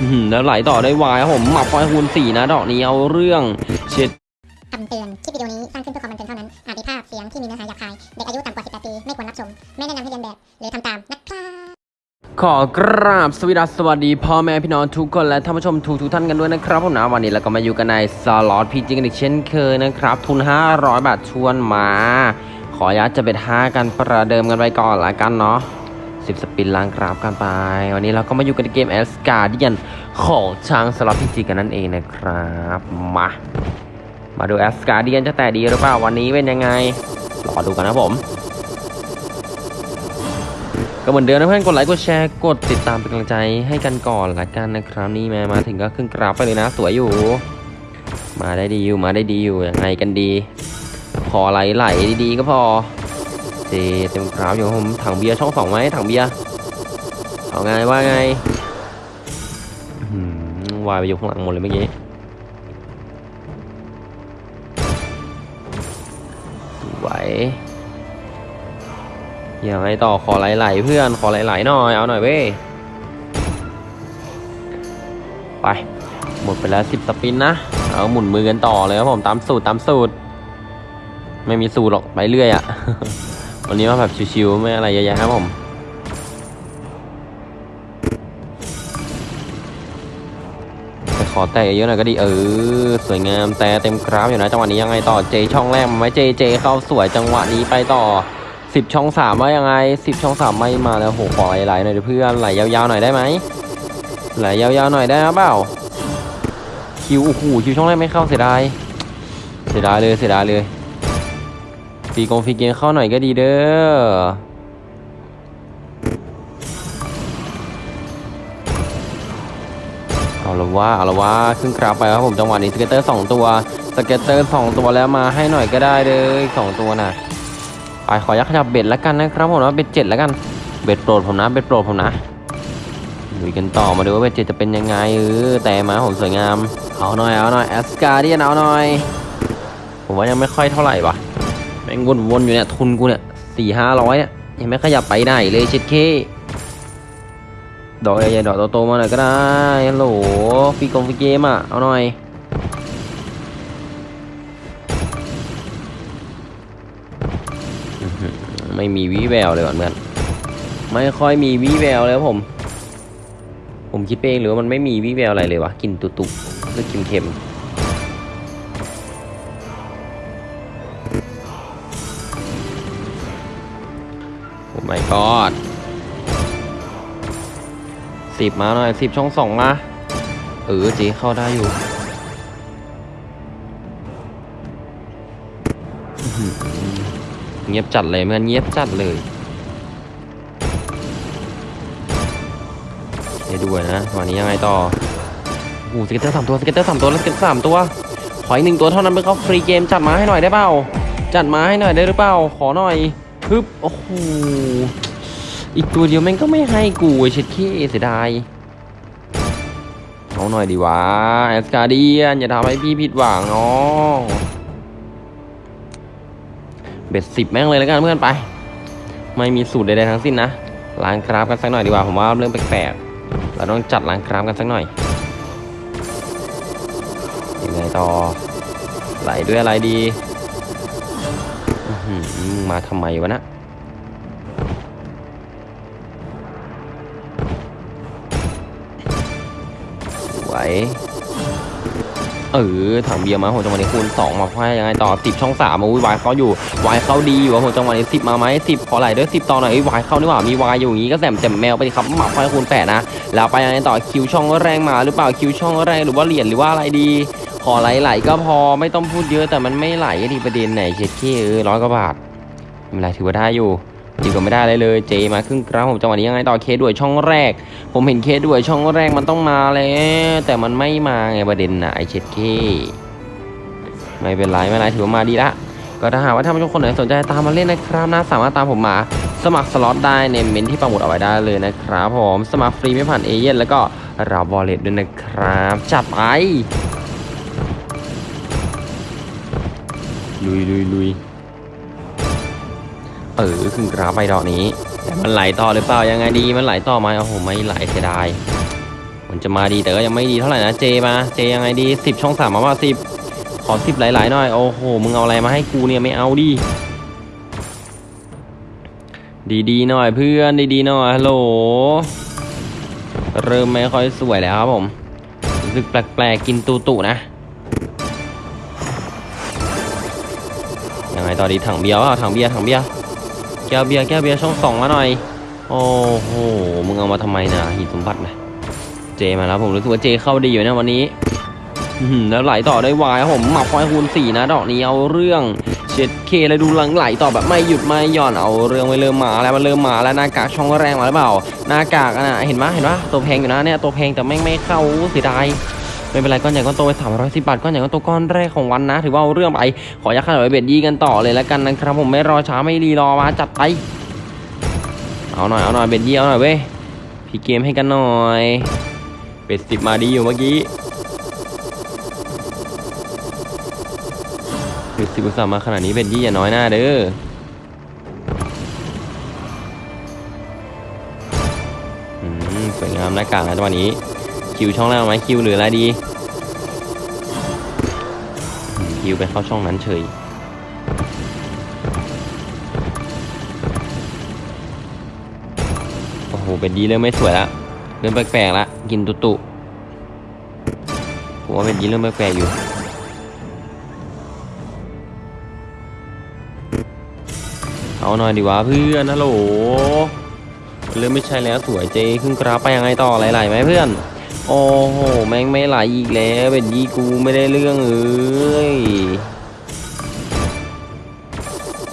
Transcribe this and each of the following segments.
อื้อหือแล้วไหลต่อได้วายครับผมหมับไฟคูณสี่นะดอกนี้เอาเรื่องเช็ดคำเตือน คลิปวิดีโอนี้สร้างขึ้นเพื่อความบันเทิงเท่านั้น อาจมีภาพเสียงที่มีเนื้อหาหยาบคาย เด็กอายุต่ำกว่า 18 ปี ไม่ควรรับชม ไม่แนะนำให้เรียนแบบ หรือทำตามนะครับขอกราบสวัสดีสวัสดีพ่อแม่พี่น้องทุกคนและท่านผู้ชมทุกทุกๆท่านกันด้วยนะครับผมนะวันนี้เราก็มาอยู่กันในสล็อตพีจิกันอีกเช่นเคยนะครับ ทุน 500 บาทชวนมา ขออนุญาตจะเป็น5กันประเดิมกันไปก่อนละกันเนาะ 10 spin ล้างกราฟกันไป วันนี้เราก็มาอยู่กันในเกม Asgardian ของช้างสล็อต PG กันนั่นเองนะครับ มา มาดู Asgardian จะแตกดีหรือเปล่าวันนี้เป็นยังไง รอดูกันนะผม ก็เหมือนเดิมนะเพื่อนกดไลค์กดแชร์กดติดตามเป็นกำลังใจให้กันก่อนละกันนะครับนี่แม่มาถึงก็ขึ้นกราฟไปเลยนะสวยอยู่ มาได้ดีอยู่มาได้ดีอยู่ยังไงกันดีพอไหลไหลดีๆก็พอ เจเต็มกราฟอยู่ผมถังเบียร์ช่องสองไหมถังเบียร์เอาไงว่าไงวายไปอยู่ข้างหลังหมดเลยเมื่อกี้ไหวยังไงต่อขอไหลๆเพื่อนขอไหลๆหน่อยเอาหน่อยเว้ยไปหมดไปแล้วสิบสปินนะเอาหมุนมือกันต่อเลยครับผมตามสูตรตามสูตร ไม่มีสูตรหรอกไปเรื่อยอะ่ะ วันนี้มาแบบชิวๆไม่อะไรเยอะแยะครับผมแต่ขอแตะเยอะหน่อยก็ดีเออสวยงามแต่เต็มกราฟอยู่นะจังหวะนี้ยังไงต่อเจช่องแรกมาไหมเจเจเข้าสวยจังหวะนี้ไปต่อสิบช่องสามว่ายังไงสิบช่องสามไม่มาแล้วโหขอไหลๆหน่อยเพื่อนไหลยาวๆหน่อยได้ไหมไหลยาวๆหน่อยได้หรือเปล่า Q โอ้โห Q ช่องแรกไม่เข้าเสียดายเสียดายเลยเสียดายเลย ฟีกง free game เข้าหน่อยก็ดีเด้อเอาละว่าเอาละว่าขึ้นกราฟไปครับผมจังหวะนี้ scatter สองตัว scatter สองตัวแล้วมาให้หน่อยก็ได้เลยสองตัวน่ะไปขอยักขยับ bet แล้วกันนะครับผมนะ bet เจ็ดแล้วกันbet โปรดผมนะ bet โปรดผมนะดูกันต่อมาดูว่า bet เจ็ดจะเป็นยังไงเออแต่มาผมสวยงามเอาหน่อยเอาหน่อย Asgardian เอาหน่อยผมว่ายังไม่ค่อยเท่าไหร่ปะ ม่งวนๆอยู่เนี่ยทุนกูเนี่ยสี่ห้าร้อยเนี่ยยังไม่ขยับไปไหนเลยเช็ดเข้ดอกใหญ่ๆดอกโตๆมาหน่อยก็ได้ฮัลโหลฟรีกงฟรีเกมอะเอาหน่อยไม่มีวี่แววเลยก่อนเพื่อนไม่ค่อยมีวี่แววเลยผม ผมคิดเองหรือว่ามันไม่มีวี่แววอะไรเลยวะกินตุตุคือเค็ม โอ้ my god สิบมาหน่อยสิบช่องสองมาเออเจเข้าได้อยู่เงียบจัดเลยเพื่อนเงียบจัดเลยเดี๋ยวดูนะวันนี้ยังไงต่อโอ้โห scatter สามตัว scatter สามตัวแล้ว scatter สามตัวขออีกหนึ่งตัวเท่านั้นเพื่อเข้าฟรีเกมจัดมาให้หน่อยได้เปล่าจัดมาให้หน่อยได้หรือเปล่าขอหน่อย ฮึบโอ้โหอีกตัวเดียวแม่งก็ไม่ให้กูไอ้เช็ดเข้เสียดายเอาหน่อยดีวะ Asgardian อย่าทำให้พี่ผิดหวังน้องเบ็ดสิบแม่งเลยแล้วกันเพื่อนไป ไม่มีสูตรใดๆทั้งสิ้นนะล้างคราฟกันสักหน่อยดีกว่าผมว่าเรื่องแปลกๆเราต้องจัดล้างคราฟกันสักหน่อยยังไงต่อไหลด้วยอะไรดี มาทำไมวะนะไหวเออถังเบียร์มาหัวจังหวะนี้คูณสองมาให้ยังไงต่อสิบช่องสามอุ้ยวายเขาอยู่วายเขาดีอยู่หัวจังหวะนี้สิบมาไหมสิบขอไหลด้วยสิบต่อหน่อยวายเข้านี่หว่ามีวายอยู่อย่างงี้ก็แสมแจ่มแมวไปครับหมักไฟคูณแปดนะแล้วไปยังไงต่อคิวช่องแรงมาหรือเปล่าคิวช่องแรงหรือว่าเหรียญหรือว่าอะไรดี อไหลๆก็พอไม่ต้องพูดเยอะแต่มันไม่ไหลดีประเด็นไหนเช็ดขี้เออร้อยกว่าบาทไม่เป็นไรถือว่าได้อยู่ดีกว่าไม่ได้เลยเลย เจมาครึ่งกราฟผมจังหวะนี้ยังไงต่อเคด้วยช่องแรก ผมเห็นเคด้วยช่องแรกมันต้องมาแล้วแต่มันไม่มาไงประเด็นนะไอ้เช็ดเข้ไม่เป็นไรไม่เป็นไรถือว่ามาดีละก็ถ้าหากว่าท่านผู้ชมคนไหนสนใจตามมาเล่นนะครับนะสามารถตามผมมา สมัครสล็อตได้ในเมนต์ที่ปักหมุดเอาไว้ได้เลยนะครับผมสมัครฟรีไม่ผ่านเอเย่นต์แล้วก็รับ wallet ด้วยนะครับจัดไป ลุยลุยลุยเออขึ้นกราฟไปดอกนี้ แต่มันไหลต่อหรือเปล่ายังไงดีมันไหลต่อไหมโอ้โหไม่ไหลเสียดายมันจะมาดีแต่ก็ยังไม่ดีเท่าไหร่นะเจมาเจยังไงดีสิบช่องสามมาว่าสิบขอสิบหลายๆหน่อยโอ้โหมึงเอาอะไรมาให้กูเนี่ยไม่เอาดิดีๆหน่อยเพื่อนดีๆหน่อยฮัลโหลเริ่มไม่ค่อยสวยแล้วครับผมรู้สึกแปลกๆกินตูตุนะ ไงต่อดีถังเบียร์ว่าถังเบียร์ถังเบียร์แก้วเบียร์แก้วเบียร์ช่องสองมาหน่อย โอ้โหมึงเอามาทำไมนะหินสมบัตินะเจมาแล้วผมรู้สึกว่าเจเข้าดีอยู่นะวันนี้แล้วไหลต่อได้วายผมหมับควายคูณสี่นะดอกนี้เอาเรื่องเช็ดเคแล้วดูหลังไหลต่อแบบไม่หยุดไม่หย่อนเอาเรื่องไปเริ่มมาแล้วมันเริ่มมาแล้วหน้ากากช่องแรงมาหรือเปล่าหน้ากากอะนะเห็นปะเห็นปะตัวแพงอยู่นะเนี่ยตัวแพงแต่แม่งไม่เข้าเสียดาย ไม่เป็นไรก้อนใหญ่ก้อนโตไปสามร้อยสิบบาทก้อนใหญ่ก้อนโตก้อนแรกของวันนะ ถือว่าเอาเรื่องไป ขอยักษ์ขนาดเบ็ดยี่กันต่อเลยแล้วกันนะครับผมไม่รอช้าไม่รีรอมาจัดไป เอาหน่อยเอาหน่อยเบ็ดยี่เอาหน่อยเว้ยพี่เกมให้กันหน่อยเป็ดสิบมาดีอยู่เมื่อกี้เป็ดสิบส่าห์มาขนาดนี้เป็ดยี่อย่าน้อยหน้าเด้อสวยงามหน้ากากนะจังหวะนี้ คิวช่องแรกไหมคิวหรืออะไรดี คิวไปเข้าช่องนั้นเฉยโอ้โหเป็ดดีเริ่มไม่สวยละเริ่มแปลกๆละกินตุตุผมว่าเป็นยีเริ่มแปลกๆอยู่เอาหน่อยดีวะเพื่อนฮัลโหลเริ่มไม่ใช่แล้วสวยเจขึ้นกราฟไปยังไงต่อหลายๆไหมเพื่อน โอ้โห แม่งไม่ไหลอีกแล้ว เป็นยีกูไม่ได้เรื่องเอ้ย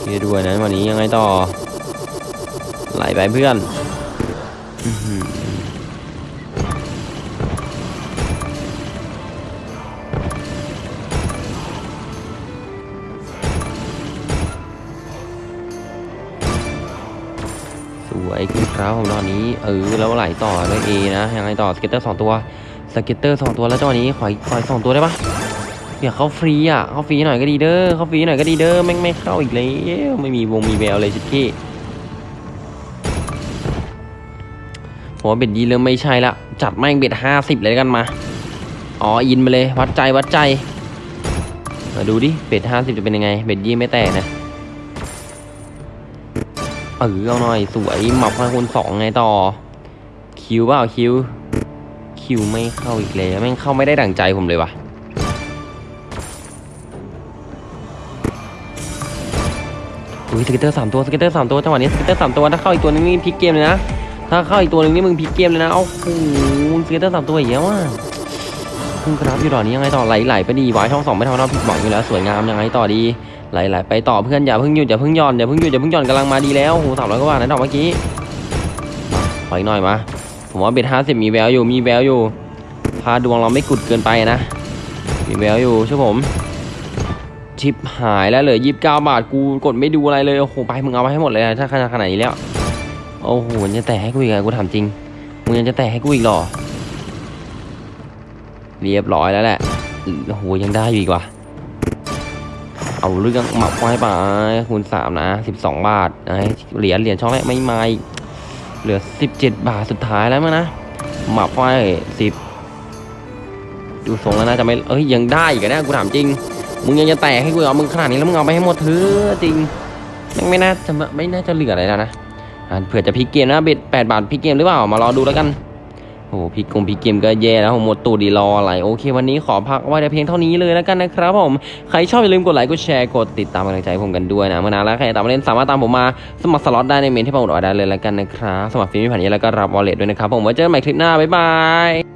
เฮ้ยด้วยนะวันนี้ยังไงต่อ ไหลไปเพื่อน วยขึ้นครับผมตอนนี้เออแล้วไหลต่อด้วยเอนะยังไงต่อ scatter สองตัว scatter สองตัวแล้วจังหวะนี้ขออีกขออีกสองตัวได้ปะเดี๋ยวเข้าฟรีอะเข้าฟรีหน่อยก็ดีเด้อเข้าฟรีหน่อยก็ดีเด้อแม่งไม่เข้าอีกแล้วไม่มีวงมีแววเลยเช็ดเข้ผมว่า bet นี้เริ่มไม่ใช่ละจัดแม่ง bet ห้าสิบเลยกันมา all in ไปเลยวัดใจวัดใจมาดูดิ bet ห้าสิบจะเป็นยังไง bet นี้ไม่แตกนะ เออเอาหน่อยสวยหมับพันคูณสองไงต่อ คิวเปล่าคิว คิวไม่เข้าอีกแล้วแม่งเข้าไม่ได้ดั่งใจผมเลยวะอุ้ยสเก็ตเตอร์สามตัวสเก็ตเตอร์สามตัวจังหวะนี้สเก็ตเตอร์สามตัวถ้าเข้าอีกตัวนึงนี่พลิกเกมเลยนะถ้าเข้าอีกตัวนึงนี่มึงพลิกเกมเลยนะโอ้โหสเก็ตเตอร์สามตัวอย่างเงี้ยว่ะคุณกราฟอยู่ดอกนี้ยังไงต่อไหลๆไปดีไวายช่องสองไม่ทำเราผิดหวังอยู่แล้วสวยงามยังไงต่อดี ไหลๆไปต่อเพื่อนอย่าเพิ่งหยุดอย่าเพิ่งย่อนอย่าเพิ่งหยุดอย่าเพิ่งย่อนกำลังมาดีแล้วโอ้โหสามร้อยกว่าบาทนะดอกเมื่อกี้มาขออีกหน่อยมาผมว่าเบ็ดห้าสิบมีแววอยู่มีแววอยู่พาดวงเราไม่กุดเกินไปนะมีแววอยู่ใช่ผมชิปหายแล้วเลือยี่สิบเก้าบาทกูกดไม่ดูอะไรเลยโอ้โหไปมึงเอาไปให้หมดเลยนะถ้าขนาดขนาดนี้แล้วโอ้โหมันจะแตะให้กูอีกอะกูถามจริงมึงยังจะแตะให้กูอีกหรอเรียบร้อยแล้วแหละโอ้โหยังได้อยู่อีกว่ะ เอาเรื่องหมับไว้ไปคูณสามนะสิบสองบาทไอเหรียญเหรียญช่องแรกไม่ไม่เหลือสิบเจ็ดบาทสุดท้ายแล้วมั้งนะหมับไว้สิบดูทรงแล้วน่าจะไม่เอ้ยยังได้อีกนะกูถามจริง มึงยังจะแตกให้กูเอามึงขนาดนี้แล้วมึงเอาไปให้หมดเถอะจริงแม่ไม่น่าจะไม่น่าจะเหลืออะไรแล้วนะอะเผื่อจะพลิกเกมนะเบ็ดแปดบาทพลิกเกมหรือเปล่ามารอดูแล้วกัน โอ้โหพลิกงพลิกเกมก็แย่แล้วผมหมดตูดดีรออะไร โอเค วันนี้ขอพักไว้แต่เพียงเท่านี้เลยแล้วกันนะครับผม ใครชอบอย่าลืมกดไลค์ กดแชร์ กดติดตามกำลังใจผมกันด้วยนะ เมื่อนานแล้วใครตามมาเล่นสามารถตามผมมา สมัครสล็อตได้ในเมนต์ที่ผมปักไว้ได้เลยแล้วกันนะครับ สมัครฟรีไม่ผ่านเอเย่นต์แล้วก็รับ wallet ด้วยนะครับผมไว้เจอกันใหม่คลิปหน้า บ๊ายบาย